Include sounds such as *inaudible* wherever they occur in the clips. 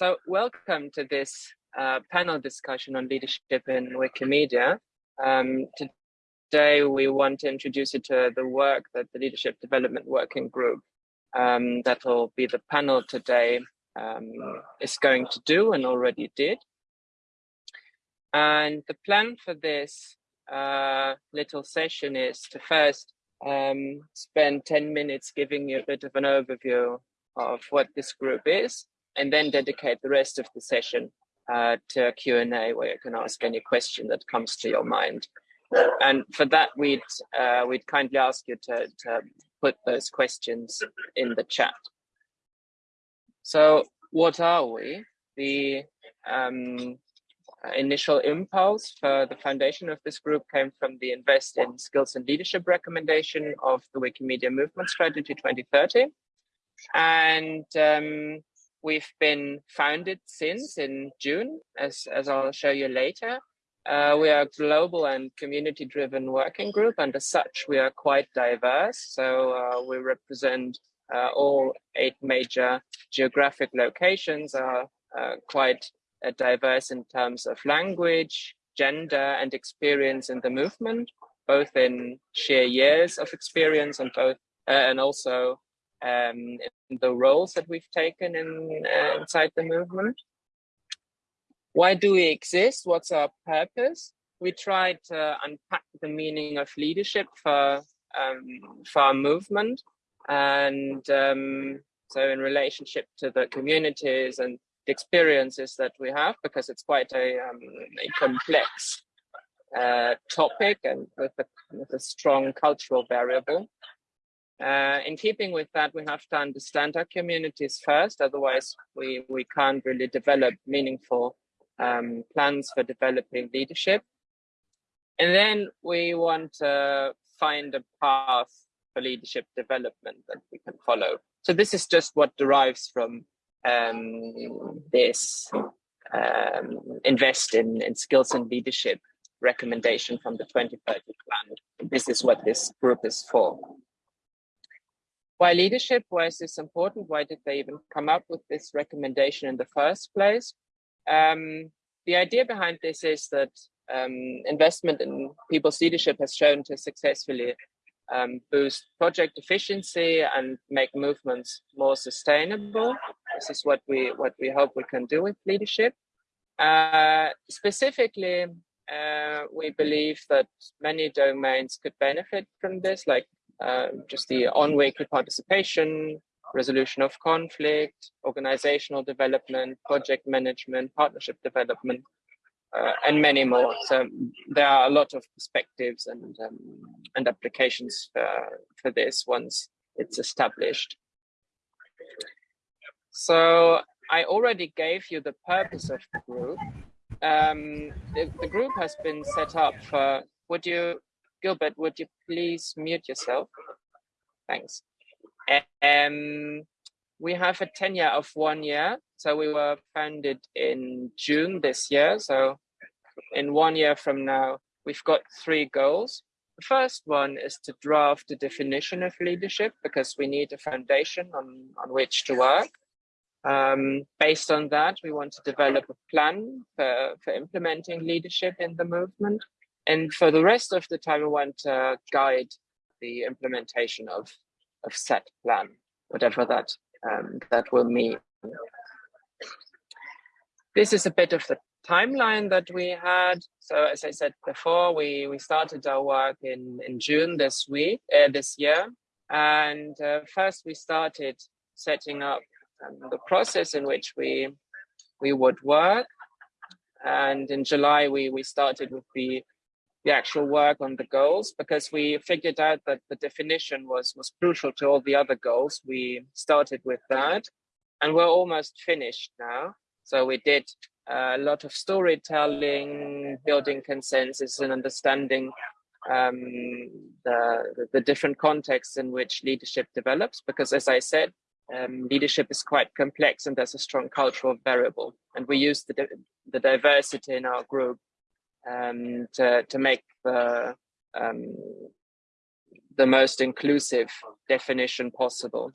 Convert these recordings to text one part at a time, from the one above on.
So welcome to this uh, panel discussion on leadership in Wikimedia. Um, today we want to introduce you to the work that the Leadership Development Working Group um, that will be the panel today um, is going to do and already did. And the plan for this uh, little session is to first um, spend 10 minutes giving you a bit of an overview of what this group is, and then dedicate the rest of the session uh, to a Q&A where you can ask any question that comes to your mind. And for that, we'd, uh, we'd kindly ask you to, to put those questions in the chat. So what are we? The um, initial impulse for the foundation of this group came from the Invest in Skills and Leadership recommendation of the Wikimedia Movement Strategy 2030. And um, we've been founded since in June, as, as I'll show you later. Uh, we are a global and community driven working group, and as such, we are quite diverse. So uh, we represent uh, all eight major geographic locations, are uh, quite uh, diverse in terms of language, gender, and experience in the movement, both in sheer years of experience and both, uh, and also um, in the roles that we've taken in uh, inside the movement. Why do we exist? What's our purpose? We try to unpack the meaning of leadership for um, for our movement, and um, so in relationship to the communities and the experiences that we have, because it's quite a, um, a complex uh, topic and with a, with a strong cultural variable. Uh, in keeping with that, we have to understand our communities first, otherwise we, we can't really develop meaningful um, plans for developing leadership. And then we want to find a path for leadership development that we can follow. So this is just what derives from um, this um, invest in, in skills and leadership recommendation from the 2030 plan. This is what this group is for. Why leadership? Why is this important? Why did they even come up with this recommendation in the first place? Um, the idea behind this is that um, investment in people's leadership has shown to successfully um, boost project efficiency and make movements more sustainable. This is what we what we hope we can do with leadership. Uh, specifically, uh, we believe that many domains could benefit from this, like uh, just the on-wiki participation, resolution of conflict, organizational development, project management, partnership development, uh, and many more. So there are a lot of perspectives and um, and applications for, for this once it's established. So I already gave you the purpose of the group. Um, the, the group has been set up for, would you Gilbert, would you please mute yourself? Thanks. Um, we have a tenure of one year. So we were founded in June this year. So in one year from now, we've got three goals. The first one is to draft a definition of leadership because we need a foundation on, on which to work. Um, based on that, we want to develop a plan for, for implementing leadership in the movement. And for the rest of the time, I want to guide the implementation of, of set plan, whatever that, um, that will mean. This is a bit of the timeline that we had. So as I said before, we, we started our work in, in June this week, uh, this year. And uh, first we started setting up um, the process in which we, we would work. And in July, we, we started with the the actual work on the goals because we figured out that the definition was was crucial to all the other goals. We started with that, and we're almost finished now. So we did a lot of storytelling, building consensus, and understanding um, the the different contexts in which leadership develops. Because as I said, um, leadership is quite complex and there's a strong cultural variable, and we use the the diversity in our group um, to, to make the, um, the most inclusive definition possible.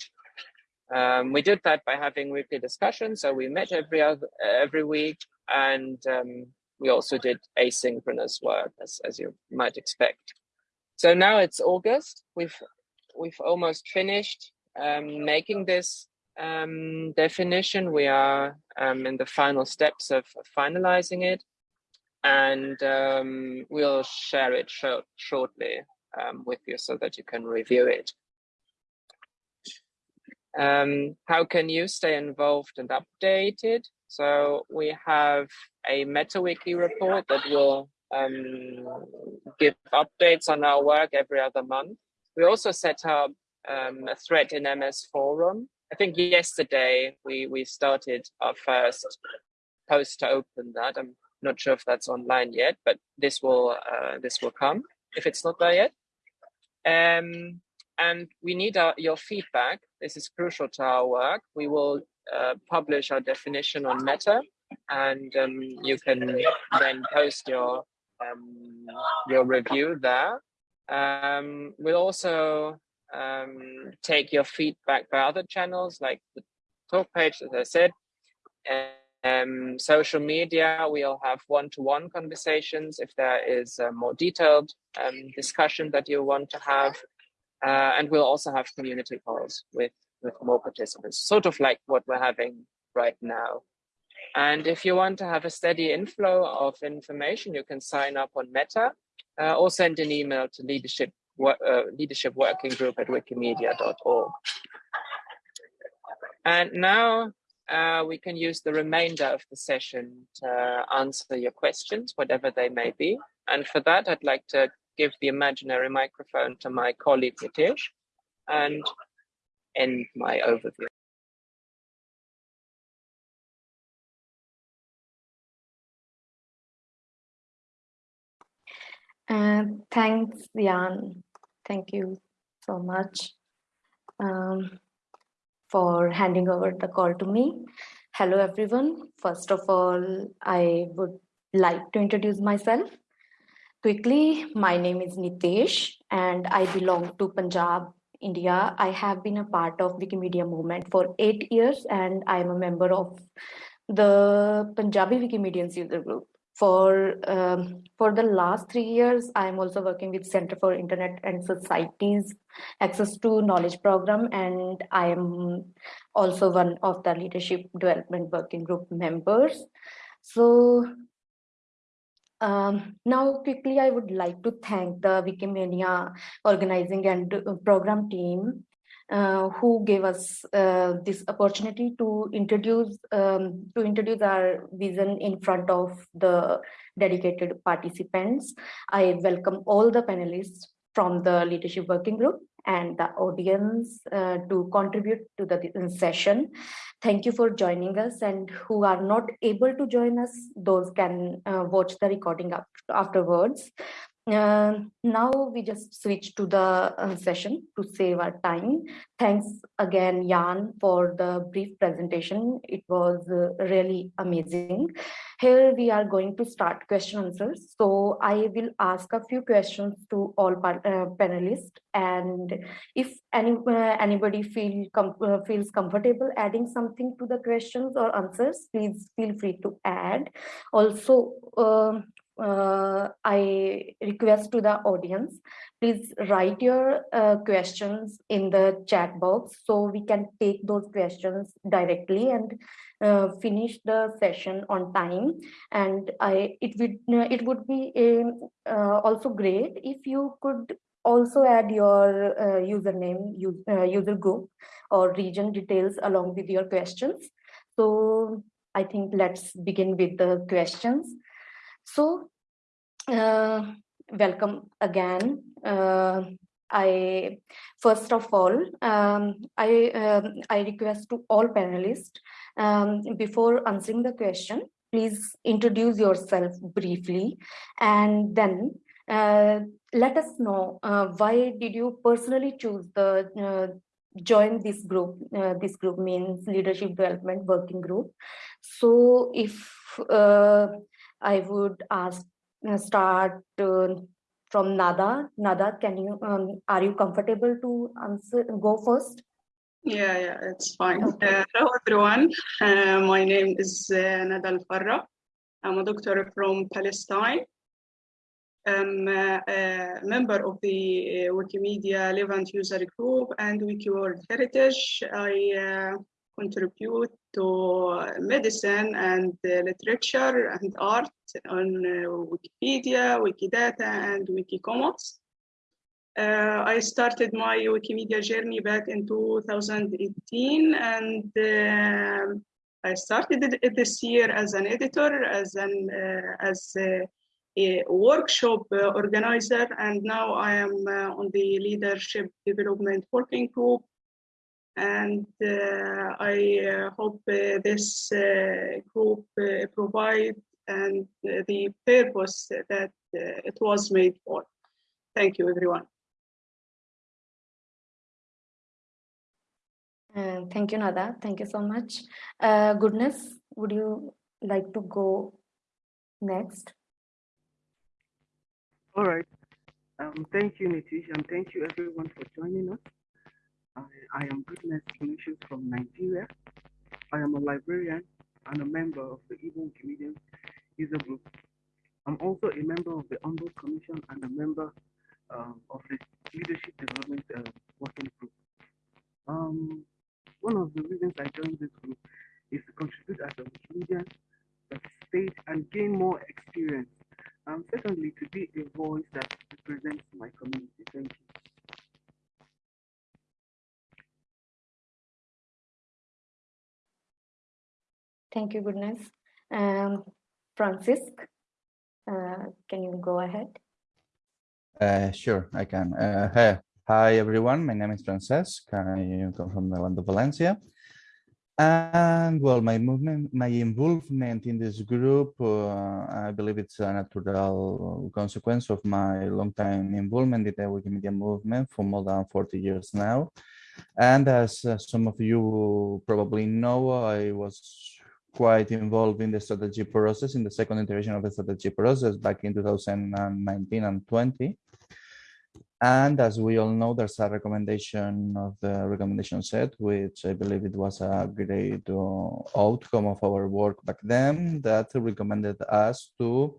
Um, we did that by having weekly discussions. So we met every other, every week, and um, we also did asynchronous work, as as you might expect. So now it's August. We've we've almost finished um, making this um, definition. We are um, in the final steps of, of finalizing it, and um, we'll share it sh shortly um, with you so that you can review it. Um, how can you stay involved and updated? So we have a MetaWiki report that will um, give updates on our work every other month. We also set up um, a thread in MS Forum. I think yesterday we, we started our first post to open that. I'm not sure if that's online yet, but this will uh, this will come if it's not there yet. Um, and we need our, your feedback. This is crucial to our work. We will uh, publish our definition on Meta, and um, you can then post your um, your review there. Um, we'll also um, take your feedback by other channels like the talk page, as I said. Um, social media, we'll have one-to-one conversations if there is a more detailed um, discussion that you want to have. Uh, and we'll also have community calls with, with more participants, sort of like what we're having right now. And if you want to have a steady inflow of information, you can sign up on Meta uh, or send an email to leadership, uh, leadership working group at wikimedia.org. And now uh, we can use the remainder of the session to answer your questions, whatever they may be. And for that, I'd like to give the imaginary microphone to my colleague Nitesh and end my overview. Uh, thanks, Jan. Thank you so much um, for handing over the call to me. Hello, everyone. First of all, I would like to introduce myself. Quickly, my name is Nitesh and I belong to Punjab, India. I have been a part of Wikimedia movement for eight years and I am a member of the Punjabi Wikimedians user group. For, um, for the last three years, I am also working with Center for Internet and Societies Access to Knowledge Program and I am also one of the Leadership Development Working Group members. So um, now, quickly, I would like to thank the Wikimedia organizing and uh, program team uh, who gave us uh, this opportunity to introduce um, to introduce our vision in front of the dedicated participants. I welcome all the panelists from the leadership working group and the audience uh, to contribute to the session. Thank you for joining us and who are not able to join us, those can uh, watch the recording afterwards. Uh, now we just switch to the uh, session to save our time. Thanks again, Jan, for the brief presentation. It was uh, really amazing. Here we are going to start question answers. So I will ask a few questions to all uh, panelists, and if any uh, anybody feel com uh, feels comfortable adding something to the questions or answers, please feel free to add. Also. Uh, I request to the audience, please write your uh, questions in the chat box so we can take those questions directly and uh, finish the session on time. And I, it would it would be um, uh, also great if you could also add your uh, username, use, uh, user group or region details along with your questions. So I think let's begin with the questions. So, uh, welcome again. Uh, I first of all, um, I um, I request to all panelists um, before answering the question, please introduce yourself briefly, and then uh, let us know uh, why did you personally choose the uh, join this group. Uh, this group means leadership development working group. So if uh, I would ask uh, start uh, from Nada. Nada, can you um, are you comfortable to answer? Go first. Yeah, yeah, it's fine. Uh, hello, everyone. Uh, my name is uh, Nadal Farra. I'm a doctor from Palestine. I'm uh, a member of the uh, Wikimedia Levant user group and WikiWorld Heritage. I uh, contribute to medicine and literature and art on Wikipedia, Wikidata, and Wikicommons. Uh, I started my Wikimedia journey back in 2018, and uh, I started it this year as an editor, as an uh, as a, a workshop organizer, and now I am on the leadership development working group. And uh, I uh, hope uh, this group provide and the purpose that it was made for. Thank you, everyone. Uh, thank you, Nada. Thank you so much. Uh, goodness, would you like to go next? All right. Um, thank you, Nitesh, and thank you everyone for joining us. I, I am Goodness Ignatius from Nigeria. I am a librarian and a member of the Igbo Wikimedia user group. I'm also a member of the Ombuds Commission and a member um, of the Leadership Development uh, Working Group. Um, one of the reasons I joined this group is to contribute as a Wikimedian, participate, and gain more experience. And secondly, to be a voice that represents my community. Thank you. Thank you, goodness. Um, Francis, uh, can you go ahead? Uh, sure, I can. Uh, hey, Hi, everyone. My name is Francesc. I come from the land of Valencia. And well, my movement, my involvement in this group, uh, I believe it's a natural consequence of my long time involvement in the Wikimedia movement for more than 40 years now. And as uh, some of you probably know, I was quite involved in the strategy process, in the second iteration of the strategy process back in 2019 and 20. And as we all know, there's a recommendation of the recommendation set, which I believe it was a great uh, outcome of our work back then that recommended us to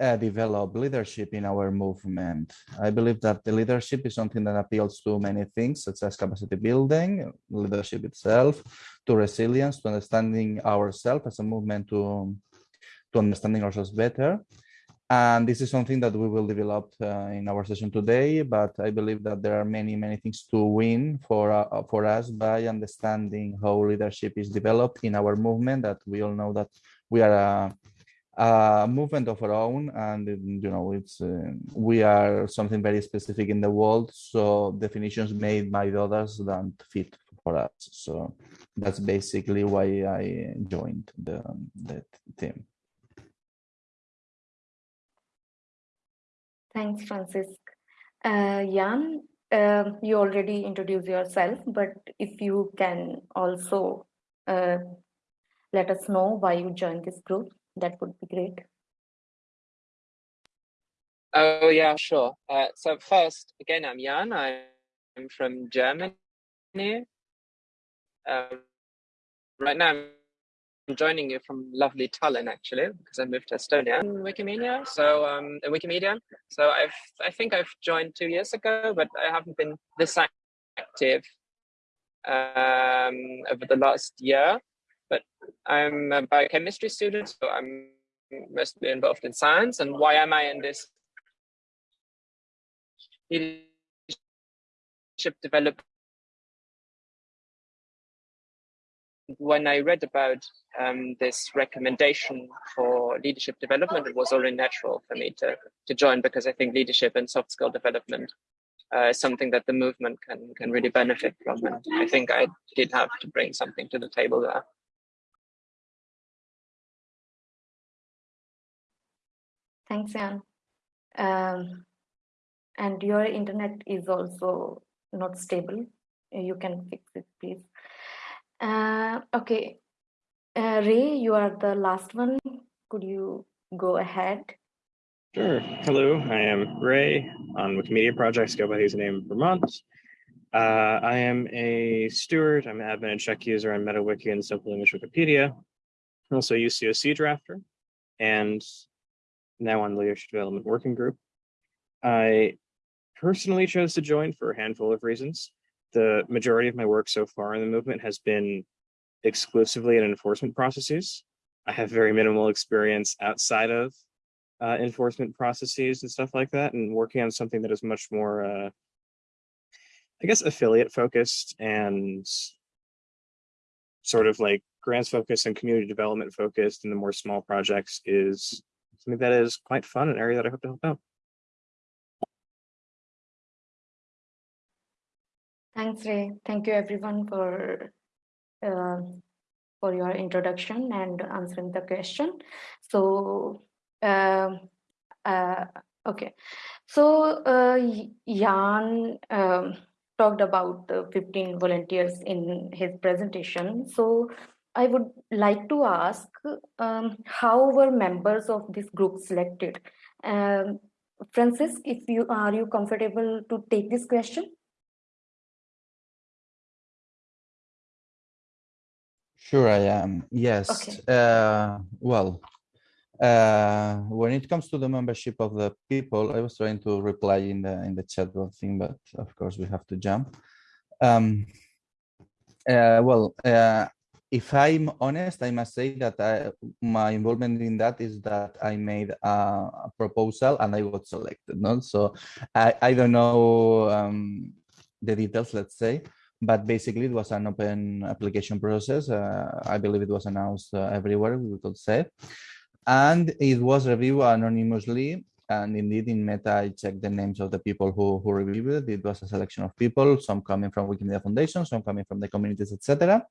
uh, develop leadership in our movement. I believe that the leadership is something that appeals to many things, such as capacity building, leadership itself, to resilience, to understanding ourselves as a movement, to, to understanding ourselves better, and this is something that we will develop uh, in our session today, but I believe that there are many, many things to win for, uh, for us by understanding how leadership is developed in our movement, that we all know that we are a, a movement of our own and you know it's uh, we are something very specific in the world so definitions made by others don't fit for us. So that's basically why i joined the, the team. Thanks, Francis. Uh, Jan, uh, you already introduced yourself, but if you can also uh, let us know why you joined this group, that would be great. Oh, yeah, sure. Uh, so first, again, I'm Jan. I'm from Germany. Um, right now, I'm I'm joining you from lovely Tallinn actually because I moved to Estonia in Wikimedia. So um, in Wikimedia, so I've I think I've joined two years ago, but I haven't been this active um, over the last year. But I'm a biochemistry student, so I'm mostly involved in science. And why am I in this leadership development? when I read about um, this recommendation for leadership development, it was only natural for me to, to join because I think leadership and soft skill development uh, is something that the movement can, can really benefit from. And I think I did have to bring something to the table there. Thanks, Jan. Um, and your internet is also not stable. You can fix it, please. Uh, okay. Uh, Ray, you are the last one. Could you go ahead? Sure. Hello, I am Ray on Wikimedia Projects, go by username Vermont. Uh, I am a steward. I'm an admin and check user on MetaWiki and Simple English Wikipedia. I'm also a UCOC drafter and now on the Leadership Development Working Group. I personally chose to join for a handful of reasons. The majority of my work so far in the movement has been exclusively in enforcement processes. I have very minimal experience outside of uh, enforcement processes and stuff like that, and working on something that is much more, uh, I guess, affiliate focused and sort of like grants focused and community development focused and the more small projects is something that is quite fun, an area that I hope to help out. Thanks, Ray. Thank you everyone for uh, for your introduction and answering the question. So, uh, uh, okay. So, uh, Jan um, talked about the 15 volunteers in his presentation. So, I would like to ask um, how were members of this group selected? Um, Francis, if you are you comfortable to take this question? Sure, I am. Yes. Okay. Uh, well, uh, when it comes to the membership of the people, I was trying to reply in the in the chat thing, but of course we have to jump. Um, uh, well, uh, if I'm honest, I must say that I, my involvement in that is that I made a, proposal and I got selected. No, so I I don't know um, the details, let's say, but basically it was an open application process. Uh, I believe it was announced uh, everywhere, we could say. And it was reviewed anonymously. And indeed, in Meta, I checked the names of the people who, who reviewed it. It was a selection of people, some coming from Wikimedia Foundation, some coming from the communities, etc.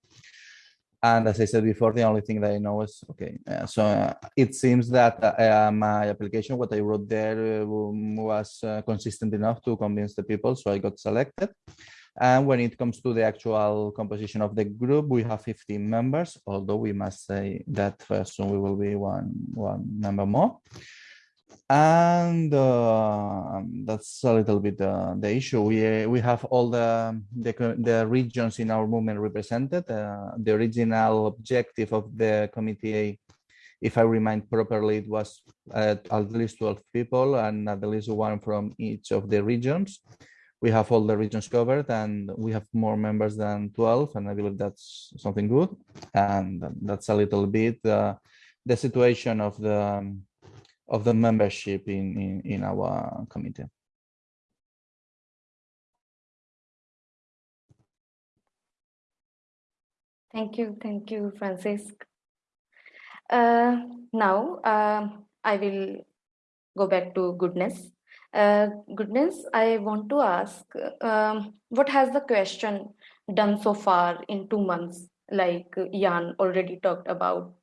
And as I said before, the only thing that I know is, okay, uh, so uh, it seems that uh, my application, what I wrote there uh, was uh, consistent enough to convince the people, so I got selected. And when it comes to the actual composition of the group, we have 15 members, although we must say that soon we will be one, one member more. And uh, that's a little bit uh, the issue. We, we have all the, the, the regions in our movement represented. Uh, the original objective of the committee if I remind properly, it was uh, at least 12 people and at least one from each of the regions we have all the regions covered and we have more members than 12 and i believe that's something good and that's a little bit uh, the situation of the um, of the membership in, in in our committee thank you thank you francisc uh, now uh, i will go back to goodness uh, goodness, I want to ask, um, what has the question done so far in two months? Like Jan already talked about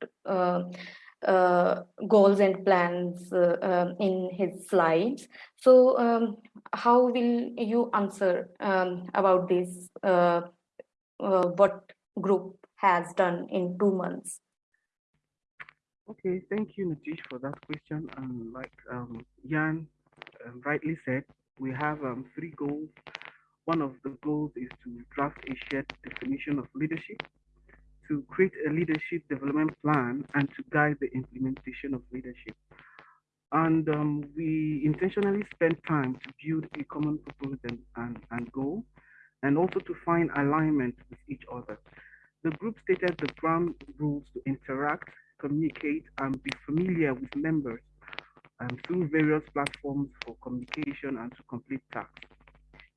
uh, goals and plans uh, um, in his slides. So um, how will you answer um, about this, uh, uh, what group has done in two months? Okay, thank you, Nitesh, for that question. And like um, Jan um, rightly said, we have um, three goals. One of the goals is to draft a shared definition of leadership, to create a leadership development plan, and to guide the implementation of leadership. And um, we intentionally spent time to build a common purpose and, and, and goal, and also to find alignment with each other. The group stated the ground rules to interact, communicate, and be familiar with members um, through various platforms for communication and to complete tasks.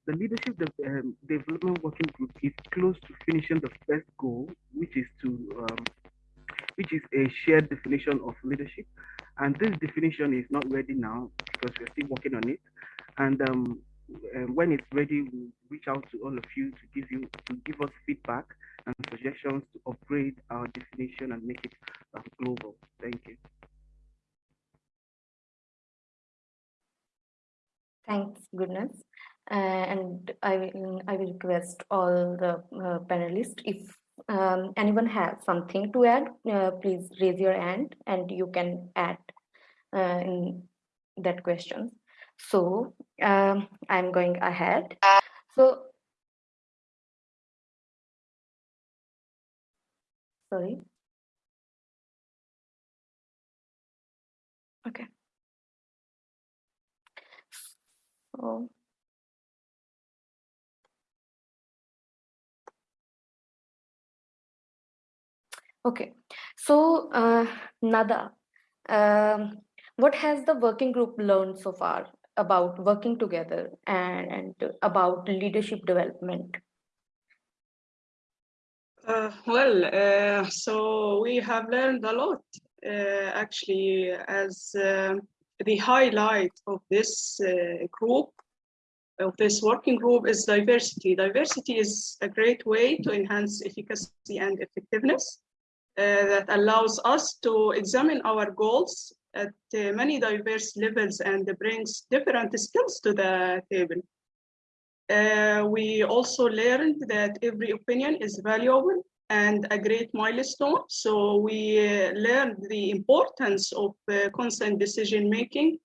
The Leadership de um, Development Working Group is close to finishing the first goal, which is to um, which is a shared definition of leadership. And this definition is not ready now because we're still working on it. And um, um, when it's ready, we'll reach out to all of you to give you to give us feedback and suggestions to upgrade our definition and make it uh, global. Thank you. Thanks, goodness. Uh, and I will, I will request all the uh, panelists if um, anyone has something to add, uh, please raise your hand and you can add in that question. So um, I'm going ahead. So sorry. Okay. So okay. So, uh, Nada, um, what has the working group learned so far about working together and, and about leadership development? Uh, well, uh, so we have learned a lot uh, actually as um, the highlight of this uh, group, of this working group is diversity. Diversity is a great way to enhance efficacy and effectiveness uh, that allows us to examine our goals at uh, many diverse levels and brings different skills to the table. Uh, we also learned that every opinion is valuable and a great milestone. So we uh, learned the importance of uh, consent decision making.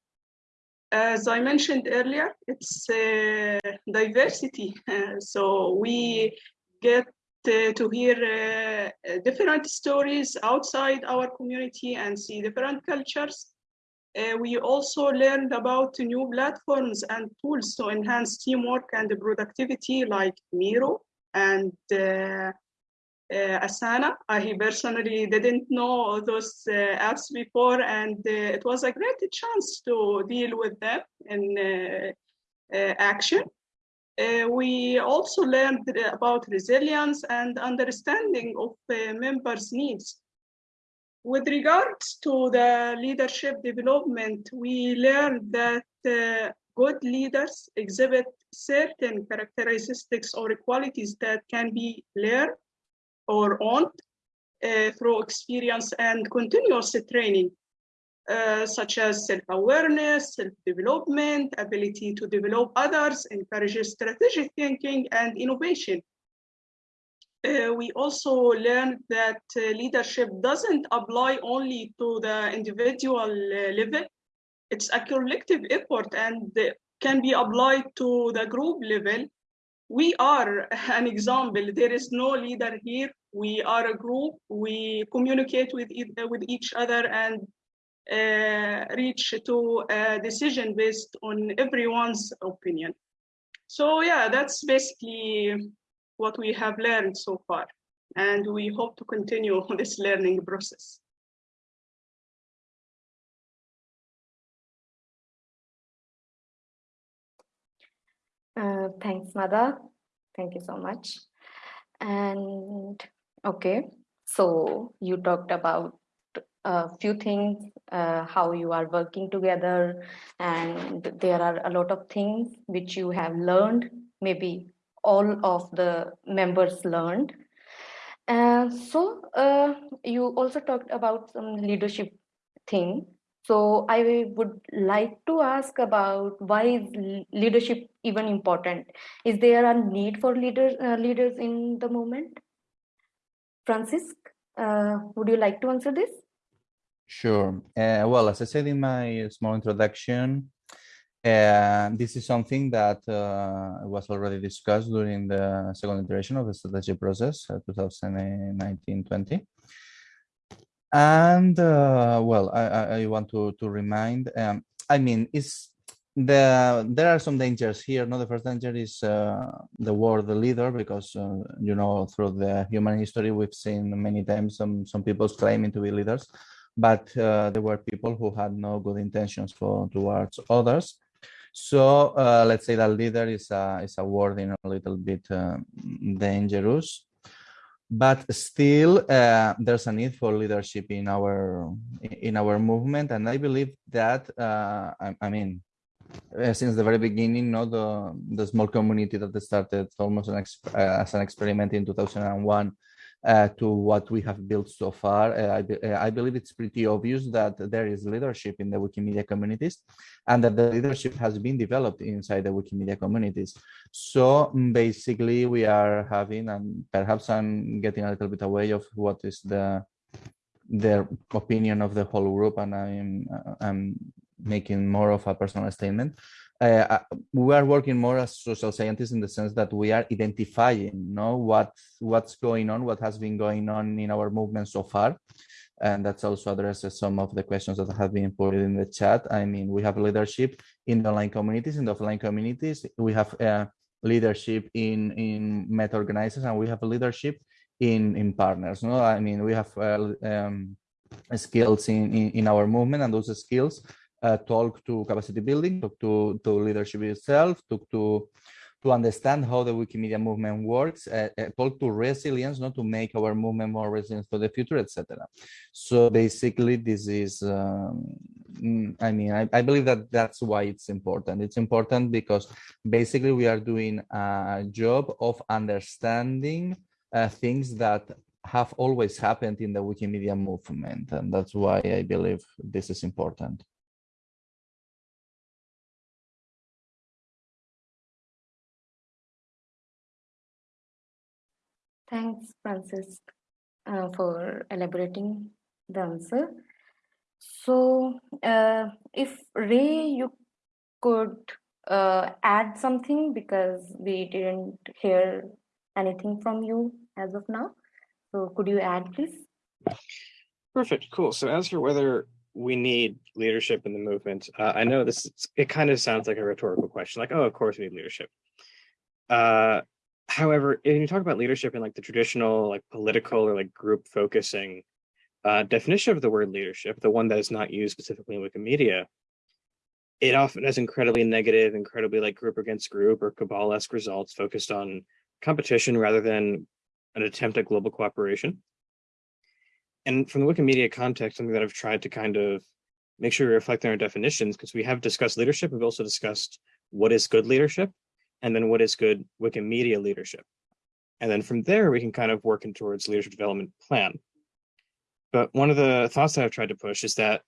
As I mentioned earlier, it's uh, diversity. *laughs* so we get to hear different stories outside our community and see different cultures. Uh, we also learned about new platforms and tools to enhance teamwork and productivity like Miro and uh, uh, Asana. I personally didn't know those uh, apps before, and uh, it was a great chance to deal with them in uh, we also learned about resilience and understanding of members' needs. With regards to the leadership development, we learned that uh, good leaders exhibit certain characteristics or qualities that can be learned or owned uh, through experience and continuous training, uh, such as self-awareness, self-development, ability to develop others, encourages strategic thinking and innovation. Uh, we also learned that uh, leadership doesn't apply only to the individual uh, level. It's a collective effort and can be applied to the group level. We are an example. There is no leader here. We are a group. We communicate with, e with each other and reach to a decision based on everyone's opinion. So yeah, that's basically what we have learned so far. And we hope to continue *laughs* this learning process. Uh, thanks, Nada. Thank you so much. And okay, so you talked about a few things, uh, how you are working together, and there are a lot of things which you have learned, maybe all of the members learned. Uh, so uh, you also talked about some leadership thing. So I would like to ask about why is leadership even important? Is there a need for leaders uh, leaders in the moment? Francis, uh, would you like to answer this? Sure. Uh, well, as I said in my small introduction, and this is something that uh, was already discussed during the second iteration of the strategy process, 2019-20. Uh, and uh, well, I, I, want to, to remind, um, I mean, it's the there are some dangers here. No, the first danger is uh, the word leader, because uh, you know through the human history we've seen many times some some people claiming to be leaders, but uh, there were people who had no good intentions for towards others, so uh, let's say that leader is a, is a word in a little bit uh, dangerous, but still uh, there's a need for leadership in our in our movement, and I believe that uh, I, I, mean uh, since the very beginning, no, the the small community that started almost an as an experiment in 2001 uh, to what we have built so far. Uh, I, be, uh, I, believe it's pretty obvious that there is leadership in the Wikimedia communities and that the leadership has been developed inside the Wikimedia communities. So mm, basically we are having, and perhaps I'm getting a little bit away of what is the their opinion of the whole group and I'm, uh, I'm making more of a personal statement. Uh, we are working more as social scientists in the sense that we are identifying you know what what's going on what has been going on in our movement so far. And that's also addresses some of the questions that have been put in the chat. I mean we have leadership in the online communities. In the offline communities we have uh, leadership in in meta organizers and we have leadership in in partners no? I mean we have uh, um, skills in, in in our movement and those skills uh, talk to capacity building, talk to, to leadership itself, talk to to understand how the Wikimedia movement works, uh, uh, talk to resilience, not to make our movement more resilient for the future, etc. So basically, this is, um, mm, I mean, I, I, believe that that's why it's important. It's important because basically we are doing a job of understanding uh, things that have always happened in the Wikimedia movement, and that's why I believe this is important. Thanks, Francis, uh, for elaborating the answer. So, uh, if Ray, you could uh, add something because we didn't hear anything from you as of now. So, could you add, please? Perfect. Cool. So, as for whether we need leadership in the movement, uh, I know this. It kind of sounds like a rhetorical question, like, "Oh, of course we need leadership." Uh, however, when you talk about leadership in like the traditional like political or like group focusing uh, definition of the word leadership, the one that is not used specifically in Wikimedia, it often has incredibly negative, incredibly like group against group or cabal-esque results focused on competition rather than an attempt at global cooperation. And from the Wikimedia context, something that I've tried to kind of make sure we reflect on our definitions, because we have discussed leadership, we've also discussed what is good leadership and then what is good Wikimedia leadership. And then from there, we can kind of work in towards leadership development plan. But one of the thoughts that I've tried to push is that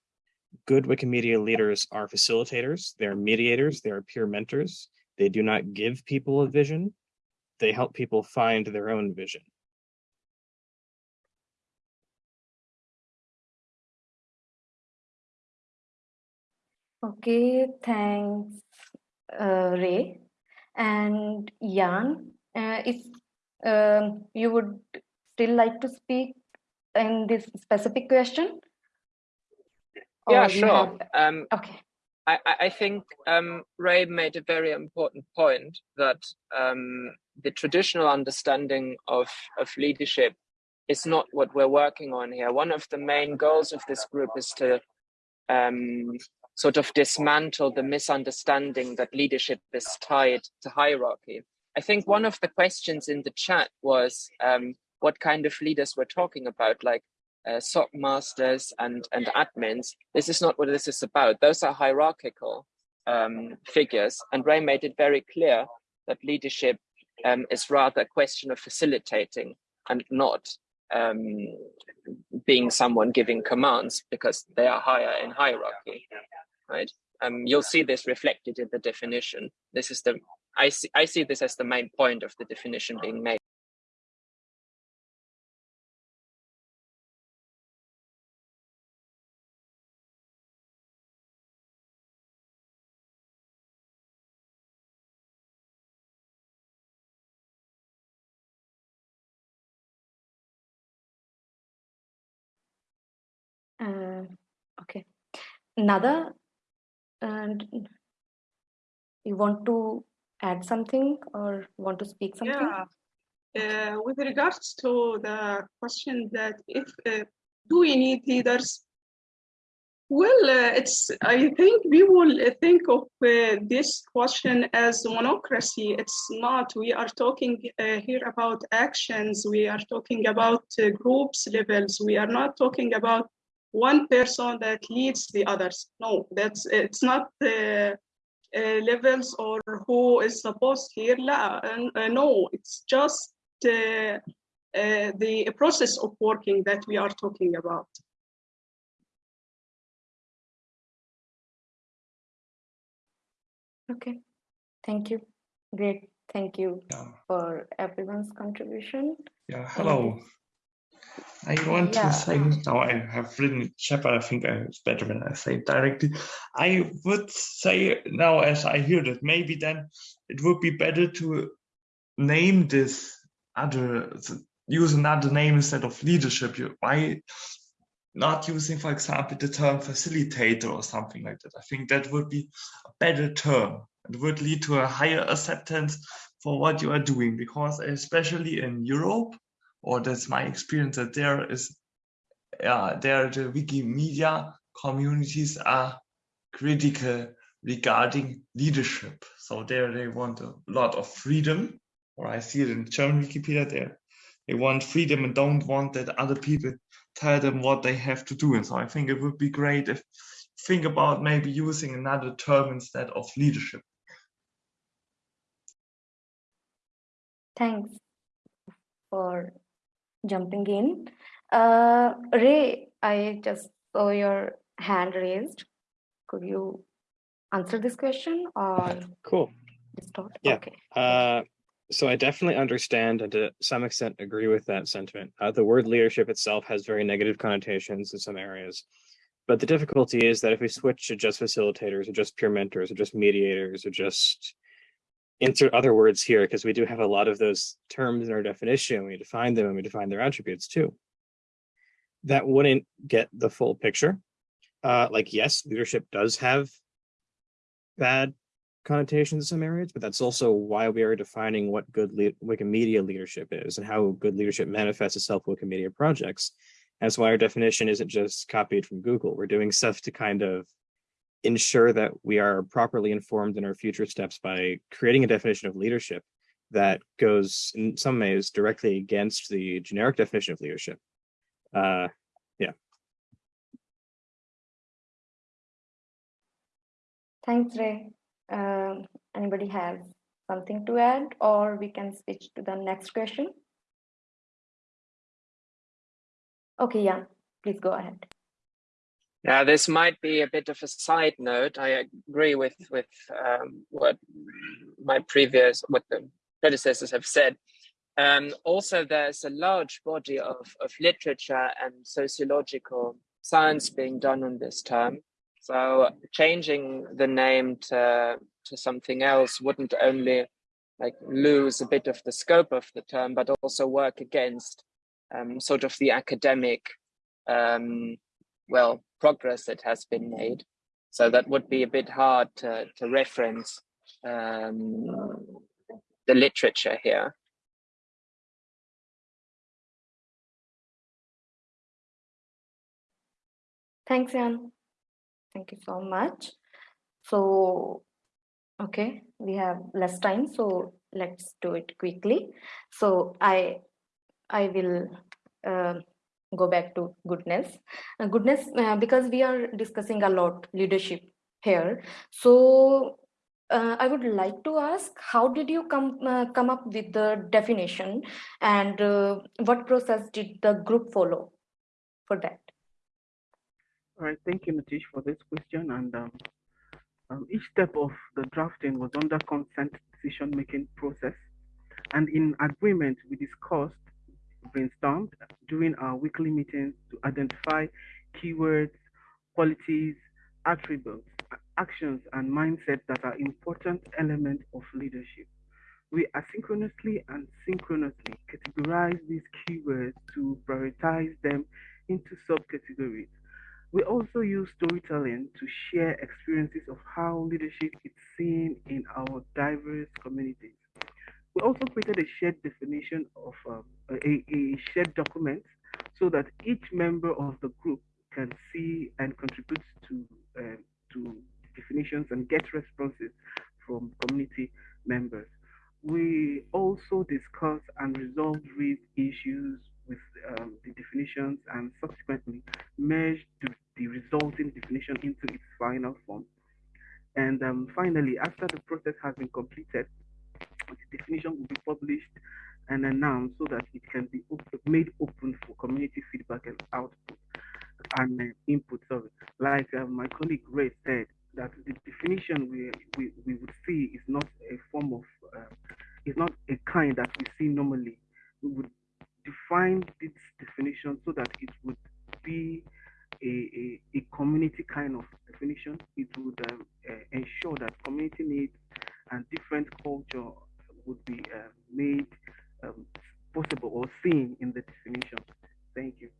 good Wikimedia leaders are facilitators, they're mediators, they are peer mentors. They do not give people a vision, they help people find their own vision. Okay, thanks, uh, Ray. And Jan, uh, if um, you would still like to speak in this specific question? Yeah, sure. Um, okay. I, I think um, Ray made a very important point that um, the traditional understanding of, of leadership is not what we're working on here. One of the main goals of this group is to um, sort of dismantle the misunderstanding that leadership is tied to hierarchy. I think one of the questions in the chat was um, what kind of leaders we're talking about, like uh, SOC masters and, and admins. This is not what this is about. Those are hierarchical um, figures. And Ray made it very clear that leadership um, is rather a question of facilitating and not um, being someone giving commands because they are higher in hierarchy right? Um, you'll see this reflected in the definition. This is the I see I see this as the main point of the definition being made. Another and you want to add something or want to speak something? Yeah. Uh, with regards to the question that if uh, do we need leaders? Well, uh, it's. I think we will think of uh, this question as monocracy. It's not. We are talking uh, here about actions. We are talking about uh, groups levels. We are not talking about one person that leads the others. No, that's it's not the uh, levels or who is supposed here. La, uh, no, it's just uh, uh, the process of working that we are talking about. Okay, thank you. Great, thank you yeah. for everyone's contribution. Yeah, hello. I want Yeah. to say now I have written it, Shepard. I think I- it's better when I say it directly. I would say now, as I hear that, maybe then it would be better to name this other, use another name instead of leadership. Why not using, for example, the term facilitator or something like that? I think that would be a better term. It would lead to a higher acceptance for what you are doing because, especially in Europe, or that's my experience that there is yeah there the wikimedia communities are critical regarding leadership. So there they want a lot of freedom or i see it in german wikipedia there they want freedom and don't want that other people tell them what they have to do. And so i think it would be great if think about maybe using another term instead of leadership. Thanks for jumping in. Uh, Ray, I just saw your hand raised. Could you answer this question or Cool. distort? Yeah. Okay. Uh, so I definitely understand and to some extent agree with that sentiment. Uh, the word leadership itself has very negative connotations in some areas. But the difficulty is that if we switch to just facilitators or just peer mentors or just mediators or just insert other words here, because we do have a lot of those terms in our definition, we define them and we define their attributes too. That wouldn't get the full picture. Uh, like, yes, leadership does have bad connotations in some areas, but that's also why we are defining what good le- Wikimedia leadership is and how good leadership manifests itself in Wikimedia projects. That's why our definition isn't just copied from Google. We're doing stuff to kind of ensure that we are properly informed in our future steps by creating a definition of leadership that goes in some ways directly against the generic definition of leadership. Uh, Thanks, Ray. Um, anybody has something to add or we can switch to the next question? Okay, yeah, please go ahead. Now, this might be a bit of a side note. I agree with with um, what my previous what the predecessors have said. Um, also, there's a large body of, of literature and sociological science being done on this term. So, changing the name to to something else wouldn't only like lose a bit of the scope of the term, but also work against um, sort of the academic um, well progress that has been made so that would be a bit hard to, to reference um, the literature here Thanks, Jan. Thank you so much. So, okay, we have less time, so let's do it quickly. So I, I will uh, go back to goodness. Uh, goodness, uh, because we are discussing a lot leadership here. So uh, I would like to ask, how did you come uh, come up with the definition, and uh, what process did the group follow for that? All right, thank you, Nitesh, for this question. And um, um, each step of the drafting was under consent decision-making process. And in agreement, we discussed, brainstormed during our weekly meetings to identify keywords, qualities, attributes, actions, and mindsets that are important elements of leadership. We asynchronously and synchronously categorize these keywords to prioritize them into subcategories. We also use storytelling to share experiences of how leadership is seen in our diverse communities. We also created a shared definition of um, a, a shared document so that each member of the group can see and contribute to uh, to definitions and get responses from community members. We also discuss and resolve issues with um, the definitions and subsequently merge the, the, resulting definition into its final form. And um, finally, after the process has been completed, the definition will be published and announced so that it can be open, made open for community feedback and output and uh, input. Sorry, like uh, my colleague Ray said, that the definition we, we, we would see is not a form of, uh, is not a kind that we see normally. We would define this definition so that it would be a, a, a community kind of definition. It would um, uh, ensure that community needs and different culture would be uh, made um, possible or seen in the definition. Thank you.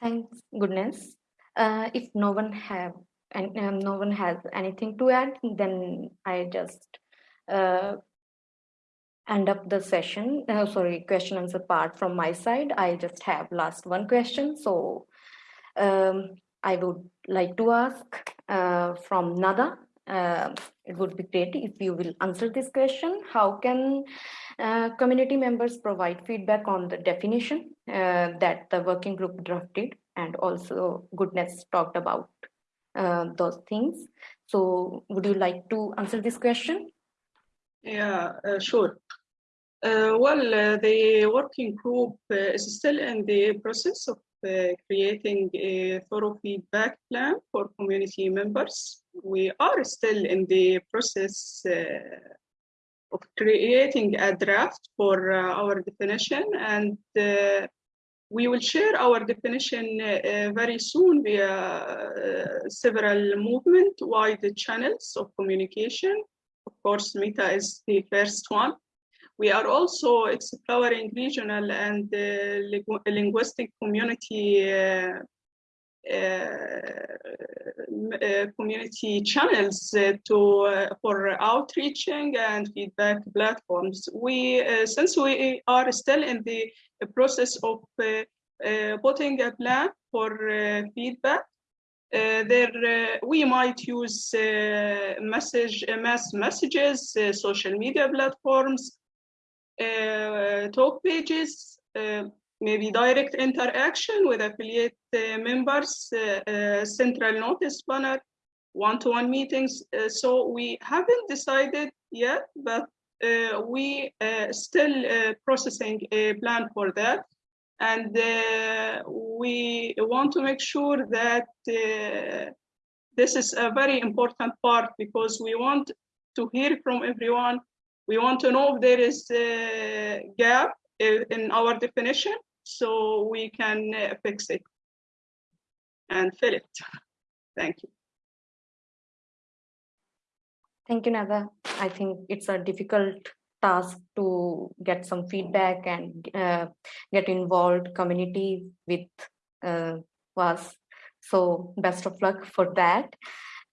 Thanks, goodness. Uh, if no one have and um, no one has anything to add, then I just uh, end up the session. Uh, sorry, question answer part from my side. I just have last one question. So um, I would like to ask uh, from Nada. Uh, it would be great if you will answer this question. How can uh, community members provide feedback on the definition uh, that the working group drafted and also goodness talked about uh, those things. So would you like to answer this question? Yeah, uh, sure. Uh, well, the working group is still in the process of creating a thorough feedback plan for community members. We are still in the process of creating a draft for our definition and we will share our definition uh, very soon via uh, several movement-wide channels of communication. Of course, Meta is the first one. We are also exploring regional and uh, linguistic community uh, uh, community channels to for outreaching and feedback platforms. We since we are still in the process of putting a plan for feedback, uh, there uh, we might use uh, message mass messages social media platforms Uh, talk pages uh, maybe direct interaction with affiliate uh, members, uh, uh, central notice banner, one-to-one meetings. Uh, so we haven't decided yet, but we still processing a plan for that. And we want to make sure that this is a very important part because we want to hear from everyone. We want to know if there is a gap in our definition so we can uh, fix it and fill it. Thank you. Thank you, Nada. I think it's a difficult task to get some feedback and uh, get involved community with uh, us. So best of luck for that.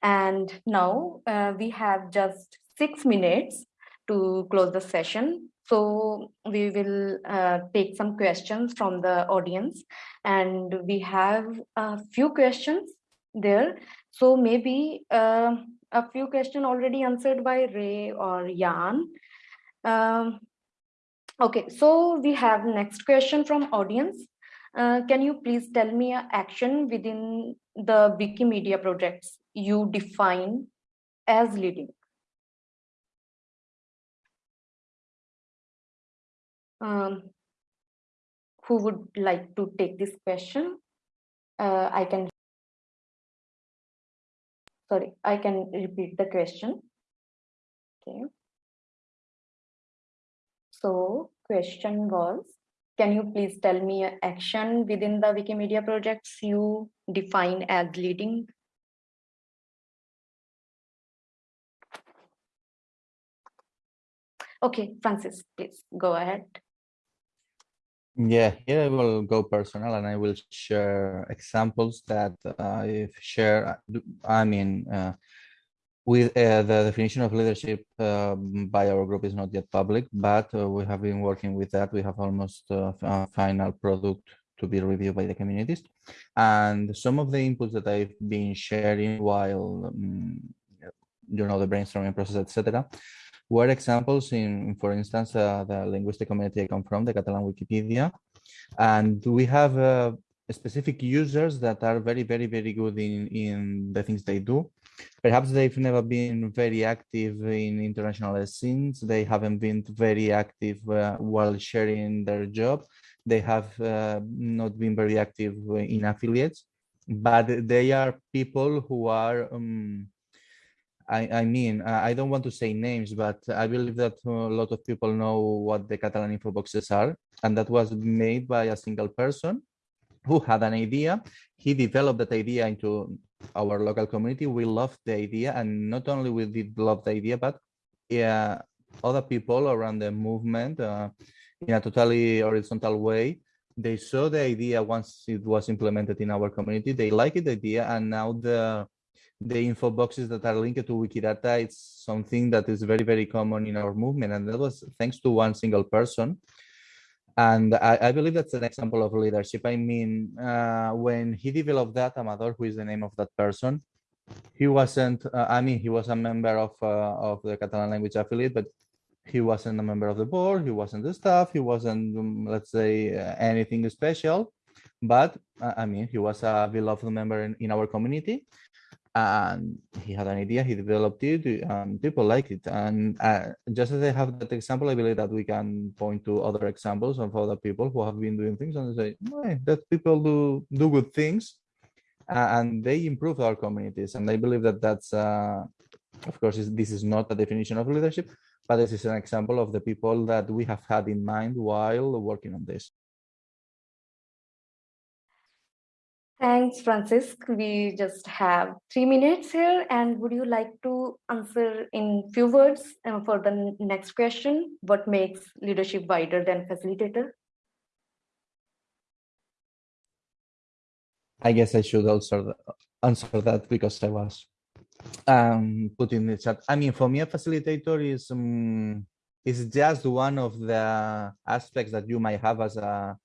And now uh, we have just six minutes to close the session. So we will uh, take some questions from the audience and we have a few questions there. So maybe uh, a few questions already answered by Ray or Jan. Um, okay, so we have next question from audience. Uh, can you please tell me an action within the Wikimedia projects you define as leading? Um, who would like to take this question? Uh, I can, sorry, I can repeat the question. Okay. So question was, can you please tell me an action within the Wikimedia projects you define as leading? Okay, Francis, please go ahead. Yeah, here I will go personal and I will share examples that I've shared. I mean, uh, with uh, the definition of leadership um, by our group is not yet public, but uh, we have been working with that. We have almost uh, a final product to be reviewed by the communities. And some of the inputs that I've been sharing while, um, you know, the brainstorming process, etc., were examples in, for instance, uh, the linguistic community I come from, the Catalan Wikipedia. And we have uh, specific users that are very, very, very good in, in the things they do. Perhaps they've never been very active in international scenes. They haven't been very active uh, while sharing their job. They have uh, not been very active in affiliates, but they are people who are um, I, I mean, I don't want to say names, but I believe that a lot of people know what the Catalan info boxes are, and that was made by a single person who had an idea. He developed that idea into our local community. We loved the idea, and not only we did love the idea, but yeah, other people around the movement uh, in a totally horizontal way. They saw the idea once it was implemented in our community. They liked the idea, and now the the info boxes that are linked to Wikidata, it's something that is very, very common in our movement. And that was thanks to one single person. And I, I believe that's an example of leadership. I mean, uh, when he developed that, Amador, who is the name of that person, he wasn't, uh, I mean, he was a member of, uh, of the Catalan language affiliate, but he wasn't a member of the board, he wasn't the staff, he wasn't, um, let's say, uh, anything special. But uh, I mean, he was a beloved member in, in our community and he had an idea, he developed it, and people like it. And uh, just as I have that example, I believe that we can point to other examples of other people who have been doing things and say, hey, that people do do good things, and they improve our communities. And I believe that that's, uh, of course, this is not a definition of leadership, but this is an example of the people that we have had in mind while working on this. Thanks, Francis. We just have three minutes here. And would you like to answer in few words uh, for the next question? What makes leadership wider than facilitator? I guess I should also answer that because I was um, in the chat. I mean, for me, a facilitator is um, is just one of the aspects that you might have as a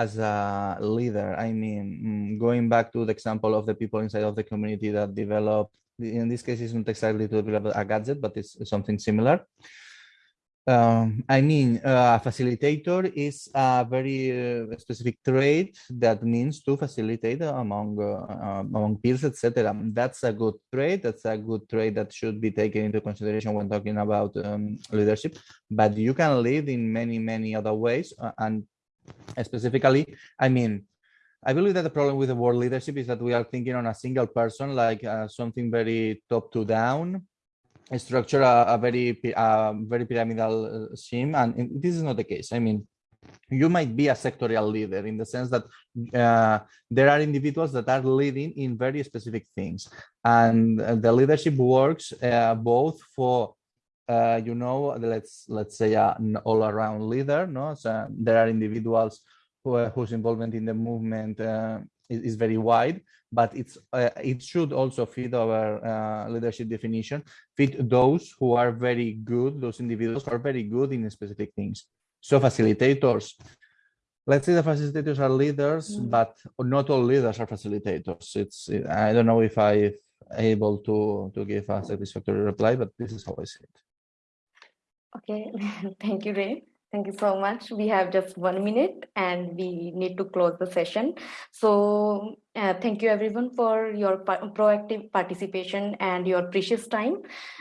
as a leader. I mean, mm, going back to the example of the people inside of the community that develop, in this case, it's not exactly to develop a gadget, but it's something similar. Um, I mean, uh, facilitator is a very uh, specific trait that means to facilitate among uh, among peers, etc. That's a good trait. That's a good trait that should be taken into consideration when talking about um, leadership. But you can lead in many, many other ways, uh, and specifically, I mean, I believe that the problem with the world leadership is that we are thinking on a single person, like uh, something very top to down, structure, a, a very, a very pyramidal uh, scheme, and this is not the case. I mean, you might be a sectorial leader in the sense that uh, there are individuals that are leading in very specific things, and the leadership works uh, both for uh, you know, let's let's say an all-around leader. No, so there are individuals who uh, whose involvement in the movement uh, is, is, very wide, but it's uh, it should also fit our uh, leadership definition, fit those who are very good, those individuals who are very good in specific things. So facilitators. Let's say the facilitators are leaders, mm -hmm. but not all leaders are facilitators. It's I don't know if I'm able to to give a satisfactory reply, but this is how I see it. Okay, *laughs* thank you, Ray. Thank you so much. We have just one minute and we need to close the session. So uh, thank you everyone for your proactive participation and your precious time.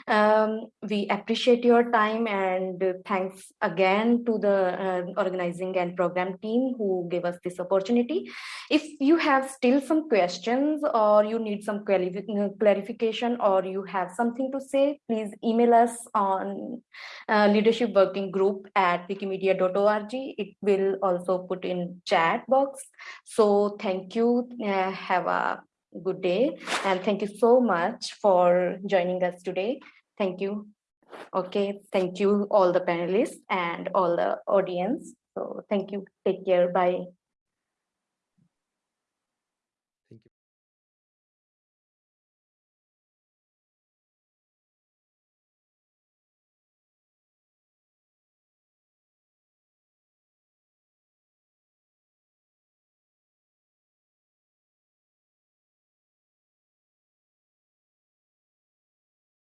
Um, we appreciate your time and thanks again to the uh, organizing and program team who gave us this opportunity. If you have still some questions or you need some clarification or you have something to say, please email us on uh, leadership working group at wikimedia.org. It will also put in chat box. So thank you. Uh, have a good day and thank you so much for joining us today. Thank you. Okay, thank you all the panelists and all the audience. So thank you. Take care. Bye.